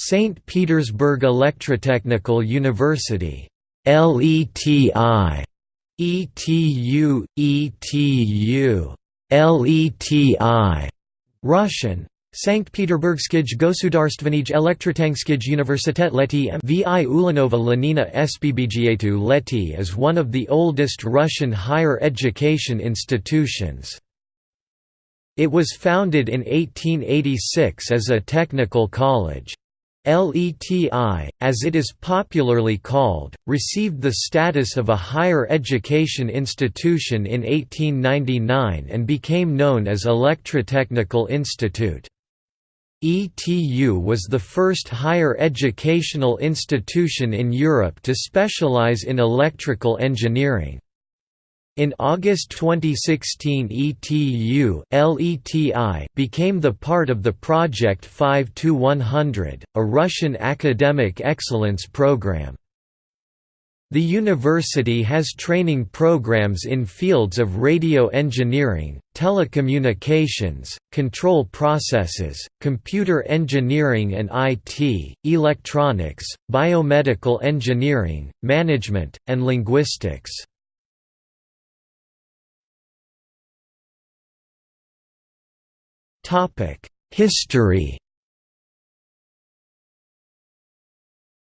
St. Petersburg Electrotechnical University LETI ETU ETU LETI Russian Sankt Peterburgskij Gosudarstvenij Elektrotangskij Universitet Leti Vi Ulanova Lenina SPBGA2 Leti is one of the oldest Russian higher education institutions. It was founded in 1886 as a technical college. LETI, as it is popularly called, received the status of a higher education institution in 1899 and became known as Electrotechnical Institute. ETU was the first higher educational institution in Europe to specialize in electrical engineering. In August 2016 ETU LETI became the part of the Project 5-100, a Russian academic excellence program. The university has training programs in fields of radio engineering, telecommunications, control processes, computer engineering and IT, electronics, biomedical engineering, management, and linguistics. History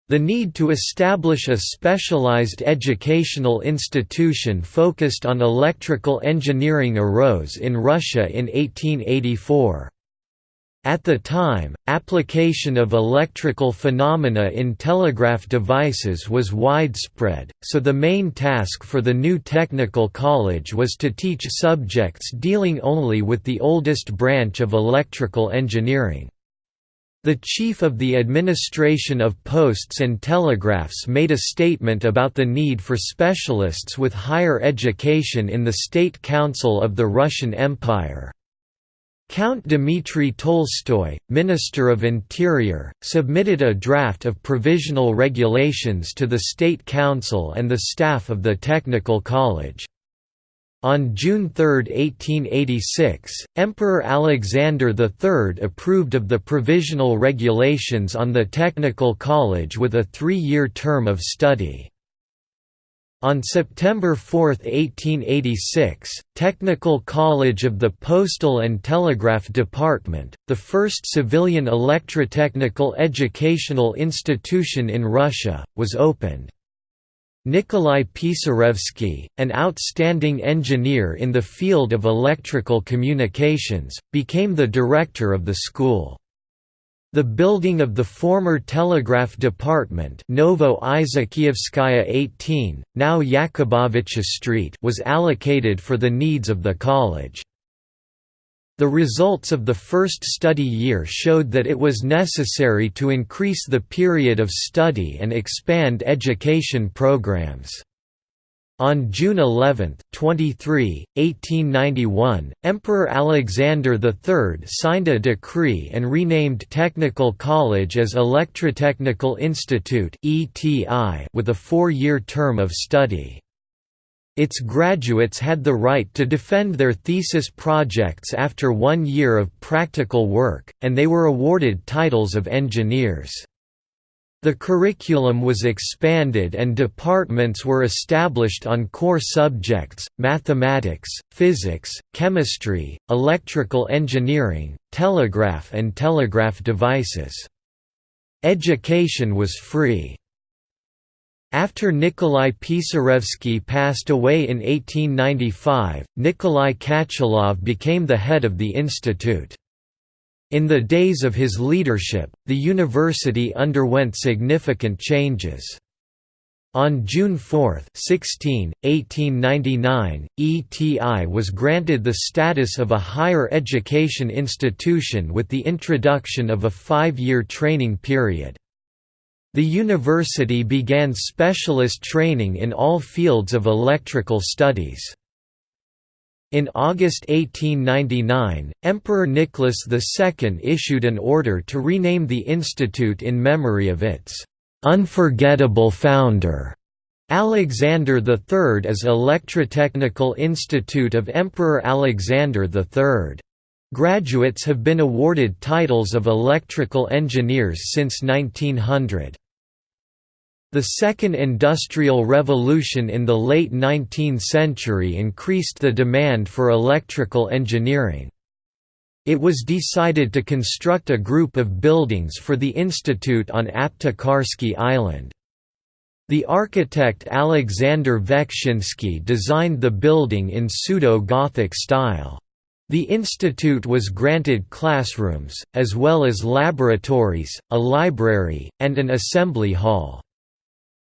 The need to establish a specialized educational institution focused on electrical engineering arose in Russia in 1884. At the time, application of electrical phenomena in telegraph devices was widespread, so the main task for the new technical college was to teach subjects dealing only with the oldest branch of electrical engineering. The chief of the administration of posts and telegraphs made a statement about the need for specialists with higher education in the State Council of the Russian Empire. Count Dmitry Tolstoy, Minister of Interior, submitted a draft of provisional regulations to the State Council and the staff of the Technical College. On June 3, 1886, Emperor Alexander III approved of the provisional regulations on the Technical College with a three-year term of study. On September 4, 1886, Technical College of the Postal and Telegraph Department, the first civilian electrotechnical educational institution in Russia, was opened. Nikolai Pisarevsky, an outstanding engineer in the field of electrical communications, became the director of the school. The building of the former Telegraph Department Novo 18, now Yakubovicha Street was allocated for the needs of the college. The results of the first study year showed that it was necessary to increase the period of study and expand education programs. On June 11, 23, 1891, Emperor Alexander III signed a decree and renamed Technical College as Electrotechnical Institute with a four-year term of study. Its graduates had the right to defend their thesis projects after one year of practical work, and they were awarded titles of engineers. The curriculum was expanded and departments were established on core subjects, mathematics, physics, chemistry, electrical engineering, telegraph and telegraph devices. Education was free. After Nikolai Pisarevsky passed away in 1895, Nikolai Kachalov became the head of the institute. In the days of his leadership, the university underwent significant changes. On June 4, 16, 1899, ETI was granted the status of a higher education institution with the introduction of a five-year training period. The university began specialist training in all fields of electrical studies. In August 1899, Emperor Nicholas II issued an order to rename the institute in memory of its "'unforgettable founder' Alexander III as Electrotechnical Institute of Emperor Alexander III. Graduates have been awarded titles of electrical engineers since 1900. The Second Industrial Revolution in the late 19th century increased the demand for electrical engineering. It was decided to construct a group of buildings for the institute on Aptekarsky Island. The architect Alexander Vekshinsky designed the building in pseudo-Gothic style. The institute was granted classrooms, as well as laboratories, a library, and an assembly hall.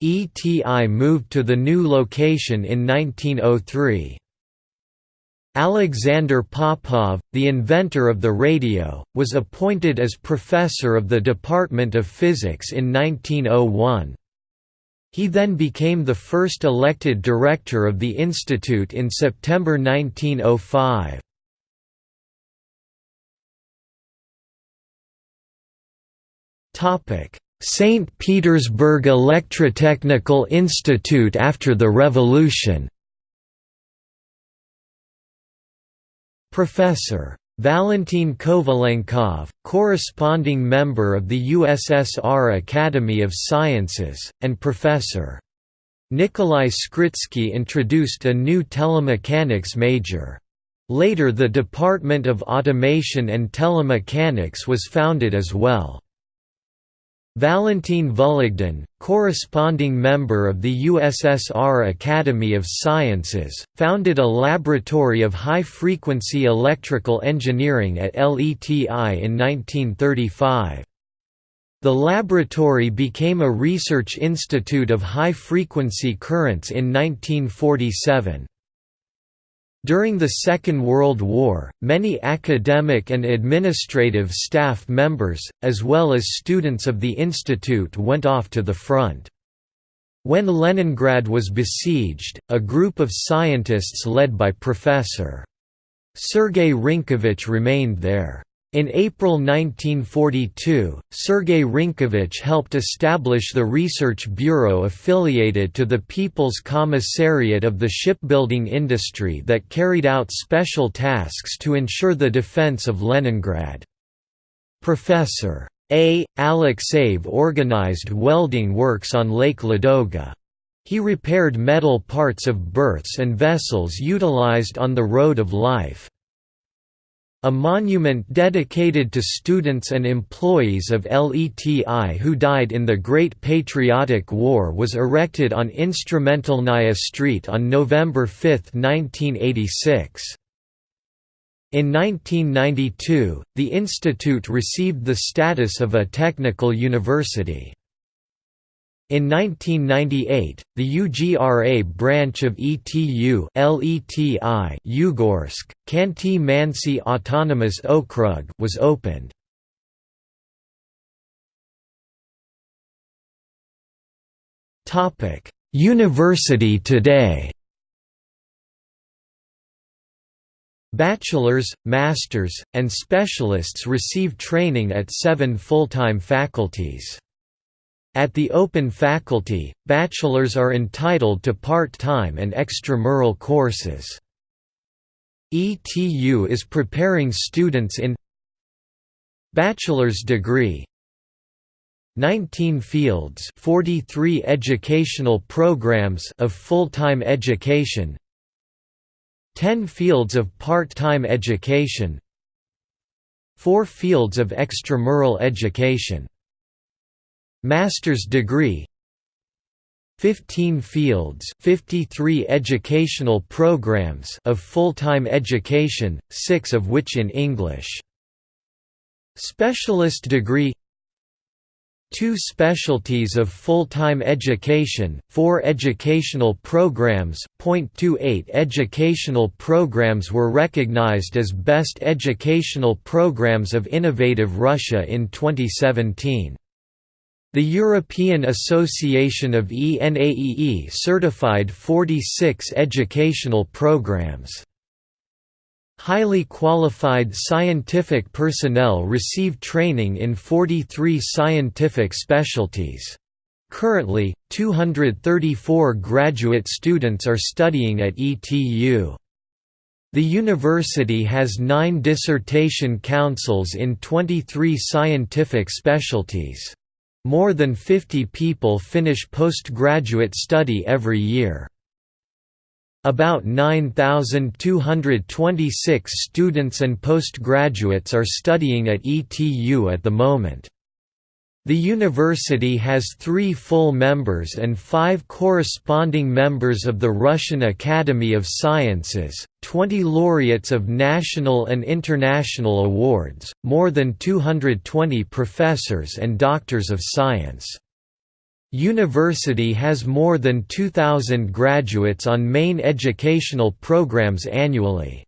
ETI moved to the new location in 1903. Alexander Popov, the inventor of the radio, was appointed as professor of the Department of Physics in 1901. He then became the first elected director of the institute in September 1905. Topic: St. Petersburg Electrotechnical Institute after the Revolution Professor. Valentin Kovalenkov, corresponding member of the USSR Academy of Sciences, and Professor. Nikolai Skritsky introduced a new telemechanics major. Later the Department of Automation and Telemechanics was founded as well. Valentin Vologdin, corresponding member of the USSR Academy of Sciences, founded a laboratory of high-frequency electrical engineering at LETI in 1935. The laboratory became a research institute of high-frequency currents in 1947. During the Second World War, many academic and administrative staff members, as well as students of the institute went off to the front. When Leningrad was besieged, a group of scientists led by Professor. Sergei Rynkovich remained there. In April 1942, Sergei Rynkovich helped establish the Research Bureau affiliated to the People's Commissariat of the shipbuilding industry that carried out special tasks to ensure the defense of Leningrad. Professor. A. Alexeyev organized welding works on Lake Ladoga. He repaired metal parts of berths and vessels utilized on the Road of Life. A monument dedicated to students and employees of LETI who died in the Great Patriotic War was erected on Instrumentalnaya Street on November 5, 1986. In 1992, the institute received the status of a technical university. In 1998, the UGRA branch of ETU LETI Yugorsk, Khanty-Mansi Autonomous Okrug was opened. Topic: University today. Bachelors, masters, and specialists receive training at seven full-time faculties. At the open faculty, bachelors are entitled to part-time and extramural courses. ETU is preparing students in Bachelor's degree 19 fields 43 educational programs of full-time education 10 fields of part-time education 4 fields of extramural education Master's degree 15 fields 53 educational programs of full-time education, six of which in English. Specialist degree Two specialties of full-time education, four educational programs, .28 educational programs were recognized as Best Educational Programs of Innovative Russia in 2017. The European Association of ENAEE certified 46 educational programs. Highly qualified scientific personnel receive training in 43 scientific specialties. Currently, 234 graduate students are studying at ETU. The university has nine dissertation councils in 23 scientific specialties. More than 50 people finish postgraduate study every year. About 9,226 students and postgraduates are studying at ETU at the moment. The university has three full members and five corresponding members of the Russian Academy of Sciences, 20 laureates of national and international awards, more than 220 professors and doctors of science. University has more than 2,000 graduates on main educational programs annually.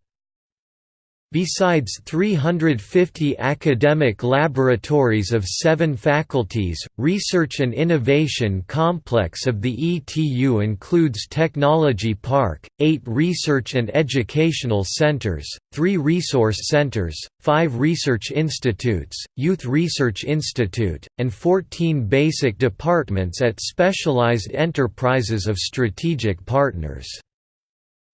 Besides 350 academic laboratories of seven faculties, research and innovation complex of the ETU includes Technology Park, eight research and educational centers, three resource centers, five research institutes, Youth Research Institute, and 14 basic departments at specialized enterprises of strategic partners.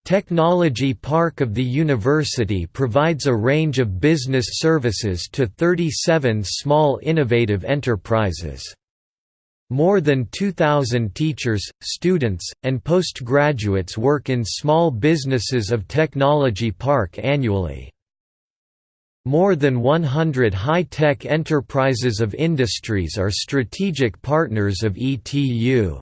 Technology Park of the university provides a range of business services to 37 small innovative enterprises. More than 2,000 teachers, students, and postgraduates work in small businesses of Technology Park annually. More than 100 high-tech enterprises of industries are strategic partners of ETU.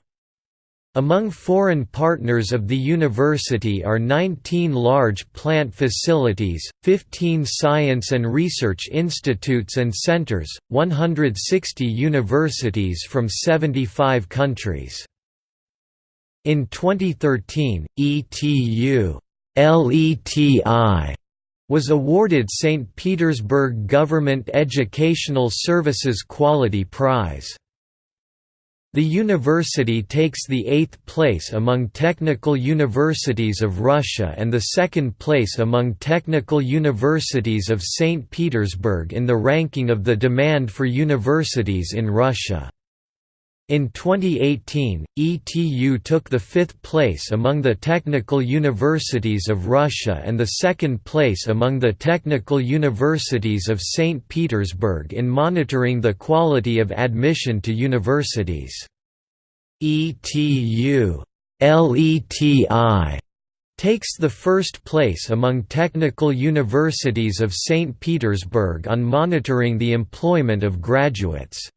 Among foreign partners of the university are 19 large plant facilities, 15 science and research institutes and centers, 160 universities from 75 countries. In 2013, ETU LETI was awarded St. Petersburg Government Educational Services Quality Prize. The university takes the eighth place among technical universities of Russia and the second place among technical universities of St. Petersburg in the ranking of the demand for universities in Russia. In 2018, ETU took the fifth place among the technical universities of Russia and the second place among the technical universities of St. Petersburg in monitoring the quality of admission to universities. ETU LETI takes the first place among technical universities of St. Petersburg on monitoring the employment of graduates.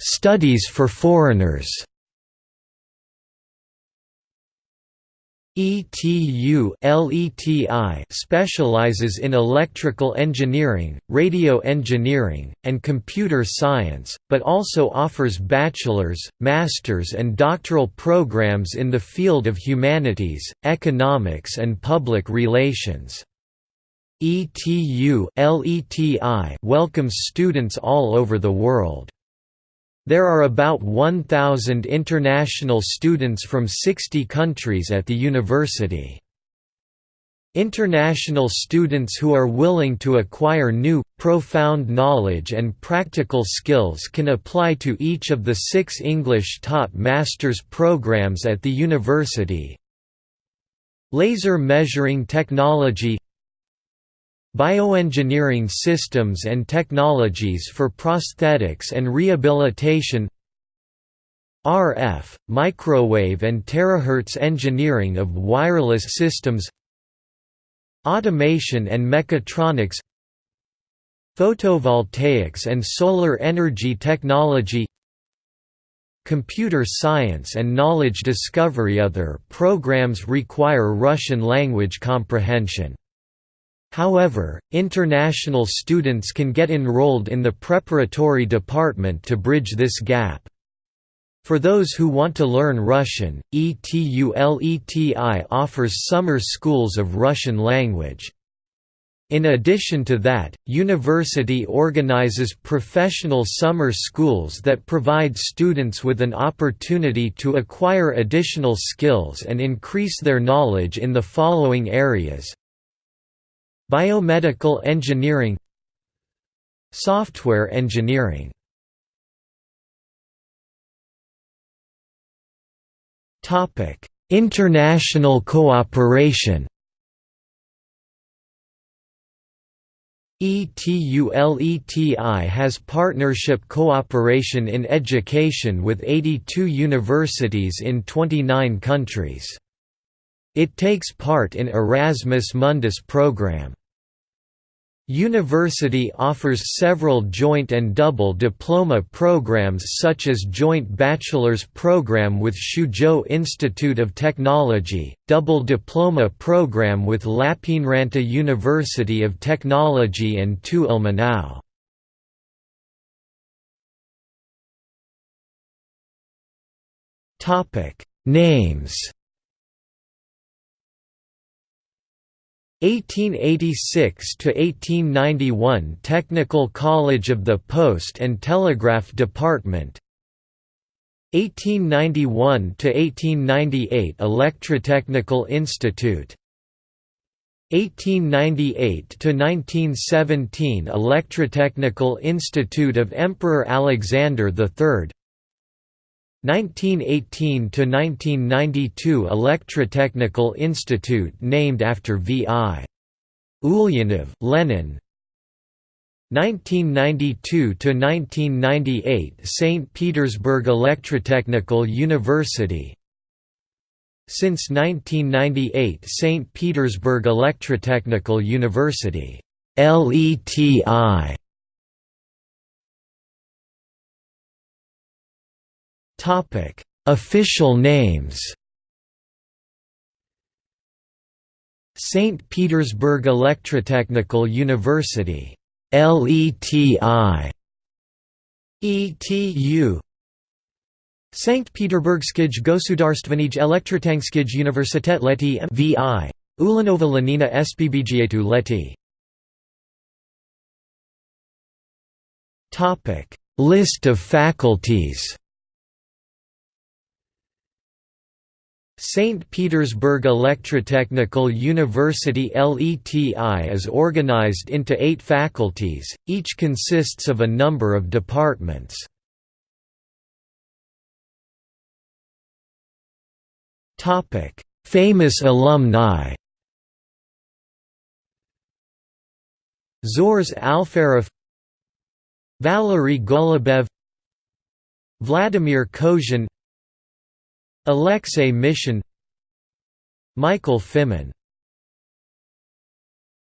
Studies for foreigners. ETU LETI specializes in electrical engineering, radio engineering, and computer science, but also offers bachelor's, master's and doctoral programs in the field of humanities, economics and public relations. ETU LETI welcomes students all over the world. There are about 1,000 international students from 60 countries at the university. International students who are willing to acquire new, profound knowledge and practical skills can apply to each of the six English-taught master's programs at the university. Laser measuring technology Bioengineering systems and technologies for prosthetics and rehabilitation RF, microwave and terahertz engineering of wireless systems Automation and mechatronics Photovoltaics and solar energy technology Computer science and knowledge discovery. Other programs require Russian language comprehension However, international students can get enrolled in the preparatory department to bridge this gap. For those who want to learn Russian, ETULETI offers summer schools of Russian language. In addition to that, university organizes professional summer schools that provide students with an opportunity to acquire additional skills and increase their knowledge in the following areas Biomedical engineering Software engineering International cooperation ETULETI has partnership cooperation in education with 82 universities in 29 countries. It takes part in Erasmus Mundus program. University offers several joint and double diploma programs such as Joint Bachelor's Program with Suzhou Institute of Technology, Double Diploma Program with Lappeenranta University of Technology and TU Ilmenau. Names 1886 to 1891 Technical College of the Post and Telegraph Department. 1891 to 1898 Electrotechnical Institute. 1898 to 1917 Electrotechnical Institute of Emperor Alexander III 1918–1992 Electrotechnical Institute named after V.I. Ulyanov, Lenin 1992–1998 St. Petersburg Electrotechnical University Since 1998 St. Petersburg Electrotechnical University LETI Topic: Official names. St. Petersburg Electrotechnical University, LETI, ETU. St. Peterburgskij Gosudarstvenij Elektrotechnickij Universitet Leti MVI. Ulanova Lenina SPBGATU Leti. Topic List of faculties St. Petersburg Electrotechnical University LETI is organized into eight faculties, each consists of a number of departments. Famous alumni Zhores Alferov Valery Golubev Vladimir Kozhin Alexei Mishin Michael Fimin